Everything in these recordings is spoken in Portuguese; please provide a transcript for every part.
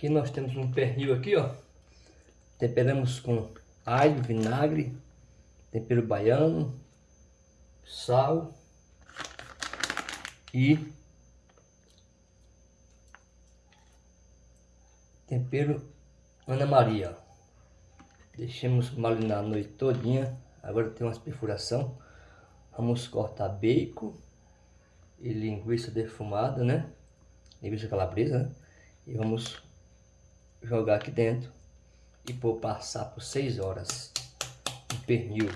Aqui nós temos um pernil aqui, ó. Temperamos com alho, vinagre, tempero baiano, sal e tempero Ana Maria. Deixemos marinar a noite todinha. Agora tem umas perfuração. Vamos cortar bacon e linguiça defumada, né? Linguiça calabresa, né? E vamos jogar aqui dentro e por passar por 6 horas de pernil.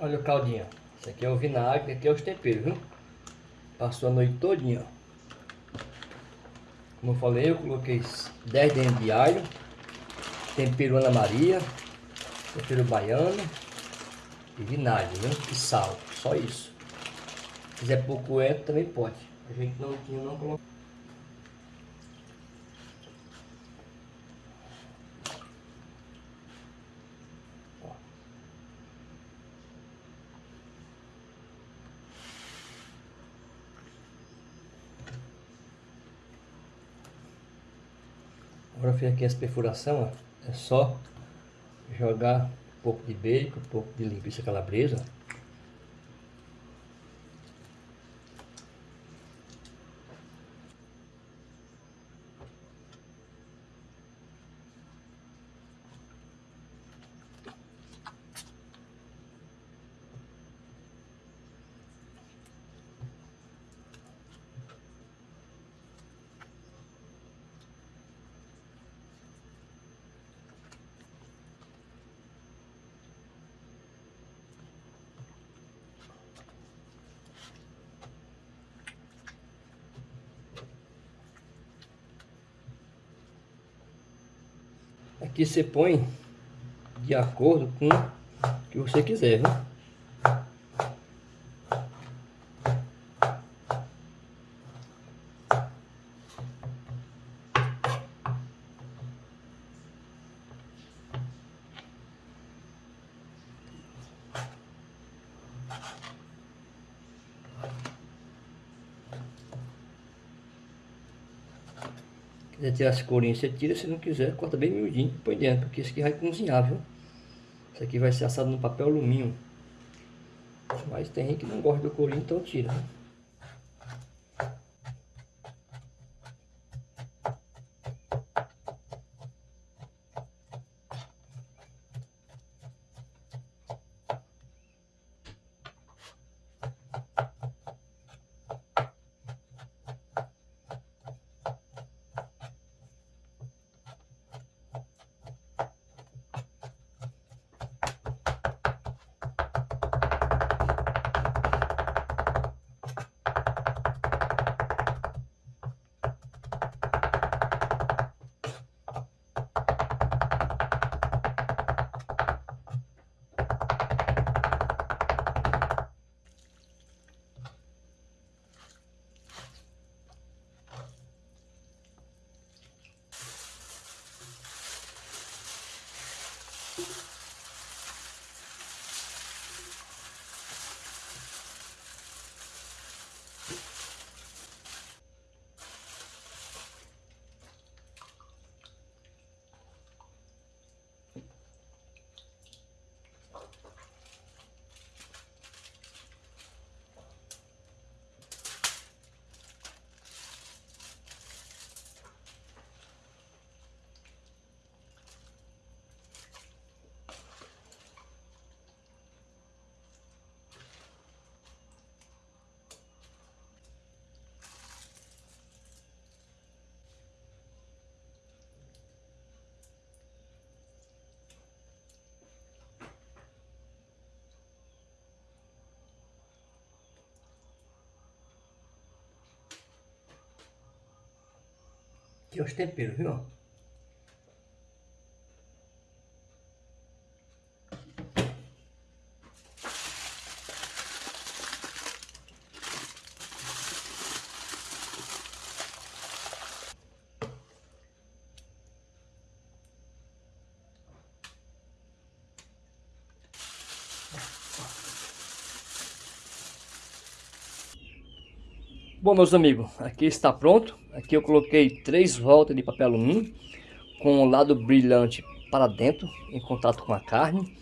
Olha o caldinho. Esse aqui é o vinagre, aqui é os temperos, viu? Passou a noite todinha. Como eu falei, eu coloquei 10 dentes de alho, tempero Ana Maria, tempero baiano e vinagre, viu? E sal, só isso. Se quiser pouco é, também pode. A gente não tinha, não colocou. Agora fiz aqui essa perfuração, ó. é só jogar um pouco de bacon, um pouco de linguiça calabresa. Aqui você põe de acordo com o que você quiser, viu? Quiser tirar as corinhas, você tira. Se não quiser, corta bem miudinho e põe dentro. Porque isso aqui vai cozinhar, viu? Isso aqui vai ser assado no papel alumínio. Mas tem gente que não gosta do corinho, então tira. Né? Aqui os temperos, viu? Bom, meus amigos, aqui está pronto. Aqui eu coloquei três voltas de papel alumínio com o lado brilhante para dentro, em contato com a carne.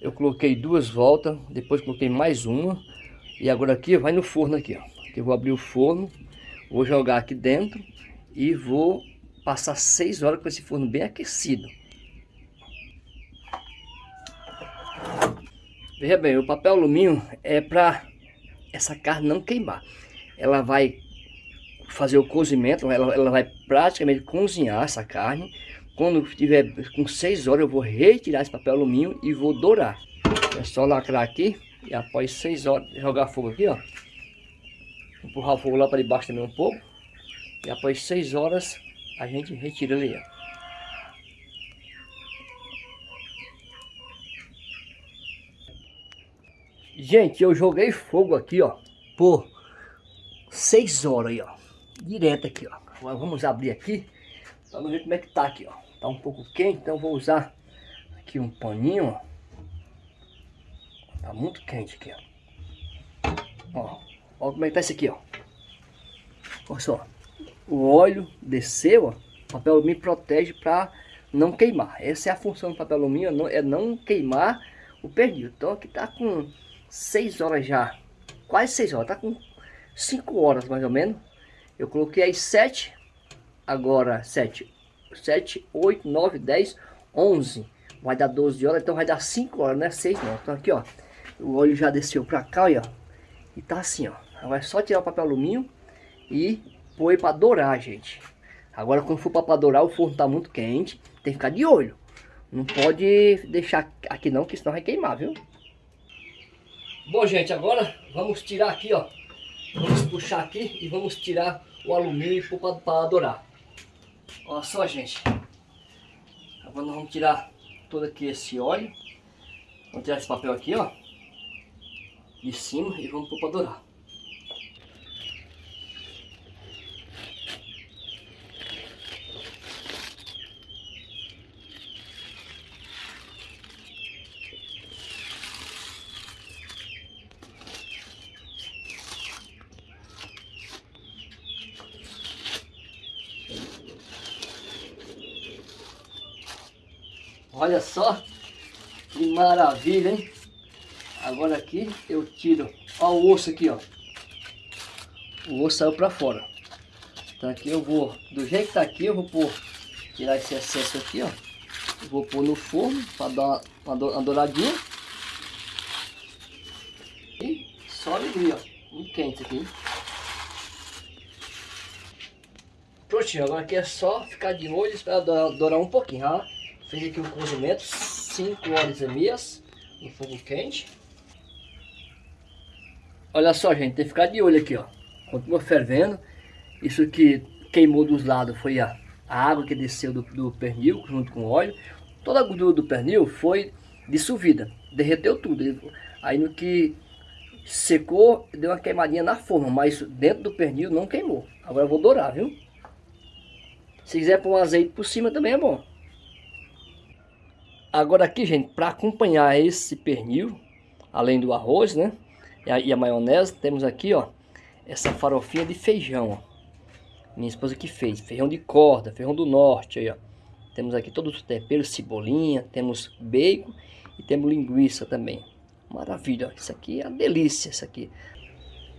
Eu coloquei duas voltas, depois coloquei mais uma. E agora aqui vai no forno aqui, ó. Aqui eu vou abrir o forno, vou jogar aqui dentro e vou passar seis horas com esse forno bem aquecido. Veja bem, o papel alumínio é para essa carne não queimar ela vai fazer o cozimento, ela, ela vai praticamente cozinhar essa carne. Quando tiver com 6 horas eu vou retirar esse papel alumínio e vou dourar. É só lacrar aqui e após 6 horas jogar fogo aqui, ó. Empurrar o fogo lá para debaixo também um pouco. E após 6 horas a gente retira ele, ó. Gente, eu joguei fogo aqui, ó, por 6 horas aí, ó. Direto aqui, ó. Agora vamos abrir aqui. Vamos ver como é que tá aqui, ó. Tá um pouco quente, então vou usar aqui um paninho, ó. Tá muito quente aqui, ó. Ó, ó como é que tá isso aqui, ó. Olha só. O óleo desceu, ó. O papel alumínio protege para não queimar. Essa é a função do papel alumínio, é não queimar o pernil. Então aqui tá com 6 horas já. Quase 6 horas. Tá com 5 horas mais ou menos. Eu coloquei aí 7, agora 7, 7, 8, 9, 10, 11. Vai dar 12 horas, então vai dar 5 horas, não é 6 não. Então aqui, ó, o óleo já desceu pra cá, ó. E tá assim, ó. Agora é só tirar o papel alumínio e pôr para dourar, gente. Agora quando for para dourar, o forno tá muito quente, tem que ficar de olho. Não pode deixar aqui não, que senão vai queimar, viu? Bom, gente, agora vamos tirar aqui, ó. Vamos puxar aqui e vamos tirar o alumínio para dourar. Olha só, gente. Agora nós vamos tirar todo aqui esse óleo. Vamos tirar esse papel aqui, ó. De cima e vamos pôr para dourar. Olha só que maravilha, hein? Agora aqui eu tiro, ó o osso aqui, ó. O osso saiu pra fora. Então aqui eu vou, do jeito que tá aqui, eu vou pôr, tirar esse excesso aqui, ó. Eu vou pôr no forno para dar uma, uma douradinha. E só alegria, ó. Muito quente aqui. Prontinho, agora aqui é só ficar de olho e esperar dourar um pouquinho, ó. Fiz aqui o cozimento, 5 horas e meias no fogo quente. Olha só, gente, tem que ficar de olho aqui, ó. Continua fervendo. Isso que queimou dos lados foi a, a água que desceu do, do pernil junto com o óleo. Toda a gordura do pernil foi dissolvida, derreteu tudo. Aí no que secou, deu uma queimadinha na forma, mas dentro do pernil não queimou. Agora eu vou dourar, viu? Se quiser pôr um azeite por cima também é bom. Agora aqui, gente, para acompanhar esse pernil, além do arroz, né? E a, e a, maionese, temos aqui, ó, essa farofinha de feijão, ó. Minha esposa que fez, feijão de corda, feijão do norte, aí, ó. Temos aqui todos os temperos, cebolinha, temos bacon e temos linguiça também. Maravilha, ó. Isso aqui é uma delícia, isso aqui.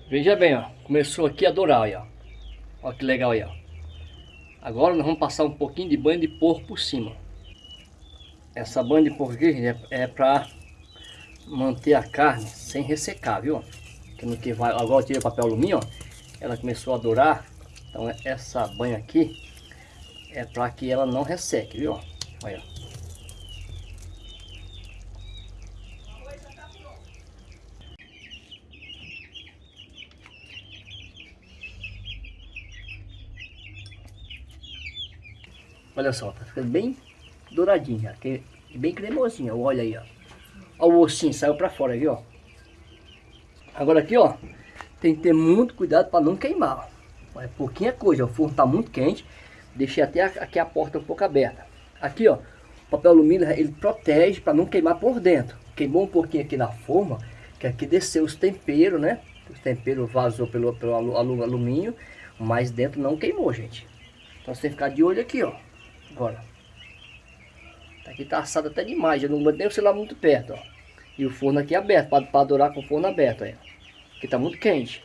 Veja bem, ó, começou aqui a dourar, aí, ó. Olha que legal aí, ó. Agora nós vamos passar um pouquinho de banho de porco por cima. Essa banha de aqui é, é para manter a carne sem ressecar, viu? Que no que vai, agora eu tirei o papel alumínio, ó, ela começou a dourar. Então essa banha aqui é para que ela não resseque, viu? Olha. Olha só, tá ficando bem douradinho já. Tem, bem cremosinho, olha aí, ó. Olha o ossinho, saiu pra fora aqui, ó. Agora aqui, ó, tem que ter muito cuidado para não queimar. Ó. É pouquinha coisa, o forno tá muito quente. Deixei até aqui a porta um pouco aberta. Aqui, ó, o papel alumínio, ele protege para não queimar por dentro. Queimou um pouquinho aqui na forma, que aqui desceu os temperos, né? Os temperos vazou pelo, pelo alumínio, mas dentro não queimou, gente. Então você que ficar de olho aqui, ó. Agora. Aqui tá assado até demais, já não mantém o celular muito perto, ó. E o forno aqui é aberto, para adorar com o forno aberto aí. Aqui tá muito quente.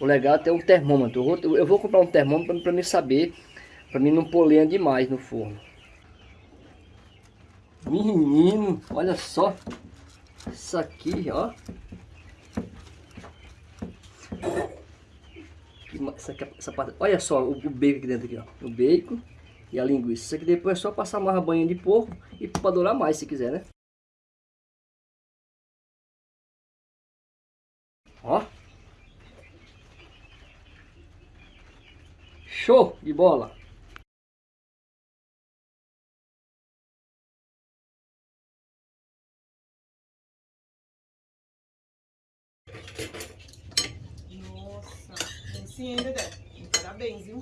O legal é ter um termômetro. Eu vou, eu vou comprar um termômetro para mim saber, para mim não pôr lenha demais no forno. Menino, olha só. Isso aqui, ó. Aqui, essa parte, olha só o, o bacon aqui dentro aqui, ó. O bacon e a linguiça. Isso aqui depois é só passar mais banha de porco e para dourar mais se quiser, né? Ó. Show de bola. Nossa, esse ainda, Parabéns, viu?